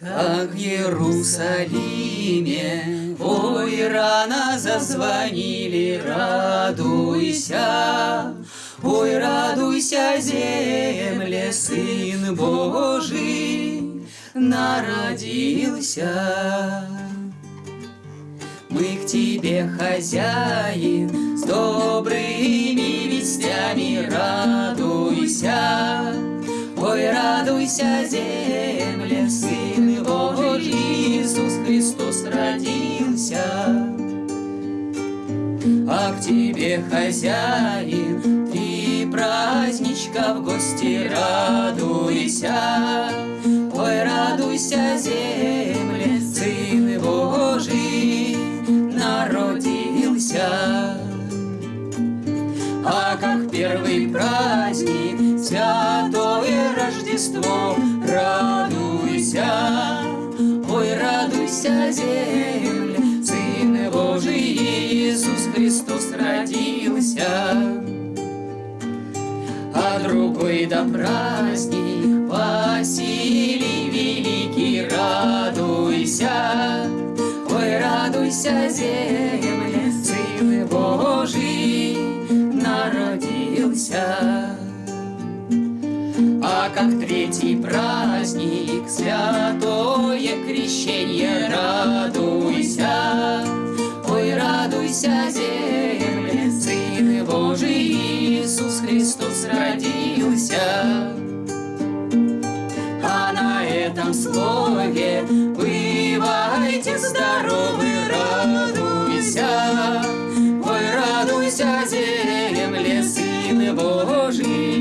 Как в Иерусалиме, ой, рано зазвонили, радуйся, ой, радуйся, земле, Сын Божий народился. Мы к тебе, хозяин, с добрыми вестями радуйся. Радуйся, земле, Сын Божий, Иисус Христос родился. А к тебе, хозяин, три праздничка в гости радуйся. Ой, радуйся, земле, Сын Божий народился. А как первый праздник, Рождество, радуйся, ой, радуйся, земля, Сын Божий Иисус Христос родился. А другой да праздник Василий Великий, радуйся, ой, радуйся, земля, Сын Божий народился. Как третий праздник, святое крещение, радуйся, ой, радуйся, земля, Сын Божий Иисус Христос родился. А на этом слове бывайте здоровы, радуйся, ой, радуйся, земле, Сын Божий.